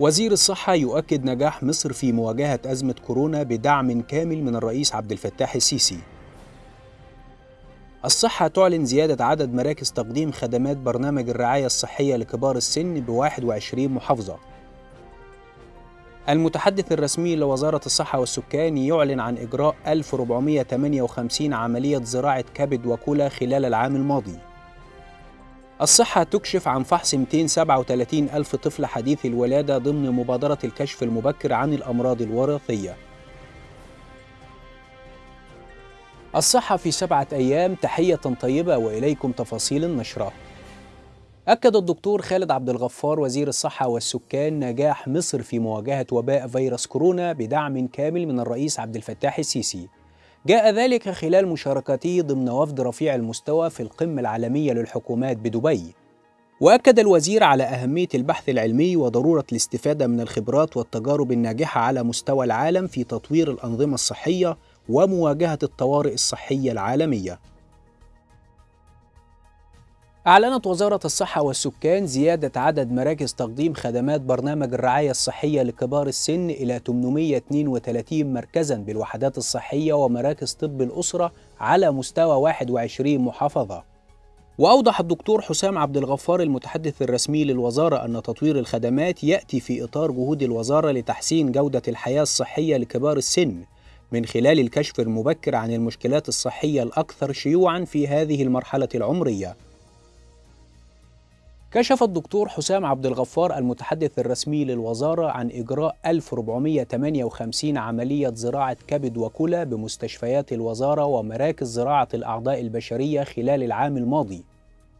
وزير الصحة يؤكد نجاح مصر في مواجهة أزمة كورونا بدعم كامل من الرئيس عبد الفتاح السيسي. الصحة تعلن زيادة عدد مراكز تقديم خدمات برنامج الرعاية الصحية لكبار السن ب 21 محافظة. المتحدث الرسمي لوزارة الصحة والسكان يعلن عن إجراء 1458 عملية زراعة كبد وكلى خلال العام الماضي. الصحة تكشف عن فحص 237 ألف طفل حديث الولادة ضمن مبادرة الكشف المبكر عن الأمراض الوراثية. الصحة في سبعة أيام تحية طيبة وإليكم تفاصيل النشرة. أكد الدكتور خالد عبد الغفار وزير الصحة والسكان نجاح مصر في مواجهة وباء فيروس كورونا بدعم كامل من الرئيس عبد الفتاح السيسي. جاء ذلك خلال مشاركته ضمن وفد رفيع المستوى في القمة العالمية للحكومات بدبي. وأكد الوزير على أهمية البحث العلمي وضرورة الاستفادة من الخبرات والتجارب الناجحة على مستوى العالم في تطوير الأنظمة الصحية ومواجهة الطوارئ الصحية العالمية. أعلنت وزارة الصحة والسكان زيادة عدد مراكز تقديم خدمات برنامج الرعاية الصحية لكبار السن إلى 832 مركزا بالوحدات الصحية ومراكز طب الأسرة على مستوى 21 محافظة. وأوضح الدكتور حسام عبد الغفار المتحدث الرسمي للوزارة أن تطوير الخدمات يأتي في إطار جهود الوزارة لتحسين جودة الحياة الصحية لكبار السن من خلال الكشف المبكر عن المشكلات الصحية الأكثر شيوعًا في هذه المرحلة العمرية. كشف الدكتور حسام عبد الغفار المتحدث الرسمي للوزارة عن إجراء 1458 عملية زراعة كبد وكلى بمستشفيات الوزارة ومراكز زراعة الأعضاء البشرية خلال العام الماضي.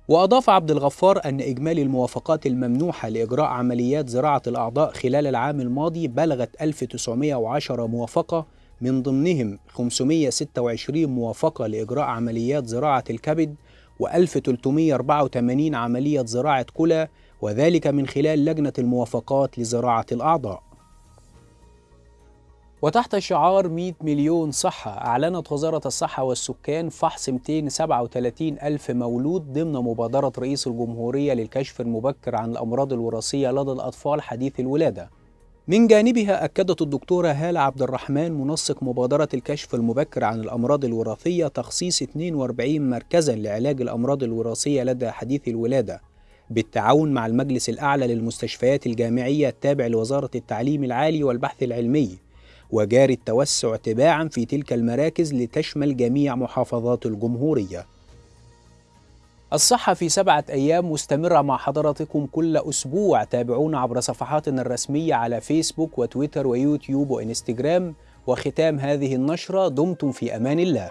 وأضاف عبد الغفار أن إجمالي الموافقات الممنوحة لإجراء عمليات زراعة الأعضاء خلال العام الماضي بلغت 1910 موافقة من ضمنهم 526 موافقة لإجراء عمليات زراعة الكبد و1384 عملية زراعة كلى وذلك من خلال لجنة الموافقات لزراعة الأعضاء. وتحت شعار 100 مليون صحة أعلنت وزارة الصحة والسكان فحص 237 ألف مولود ضمن مبادرة رئيس الجمهورية للكشف المبكر عن الأمراض الوراثية لدى الأطفال حديث الولادة. من جانبها أكدت الدكتورة هالة عبد الرحمن منسق مبادرة الكشف المبكر عن الأمراض الوراثية تخصيص 42 مركزا لعلاج الأمراض الوراثية لدى حديث الولادة بالتعاون مع المجلس الأعلى للمستشفيات الجامعية التابع لوزارة التعليم العالي والبحث العلمي وجاري التوسع تباعا في تلك المراكز لتشمل جميع محافظات الجمهورية. الصحة في سبعة أيام مستمرة مع حضراتكم كل أسبوع. تابعونا عبر صفحاتنا الرسمية على فيسبوك وتويتر ويوتيوب وإنستجرام. وختام هذه النشرة دمتم في أمان الله.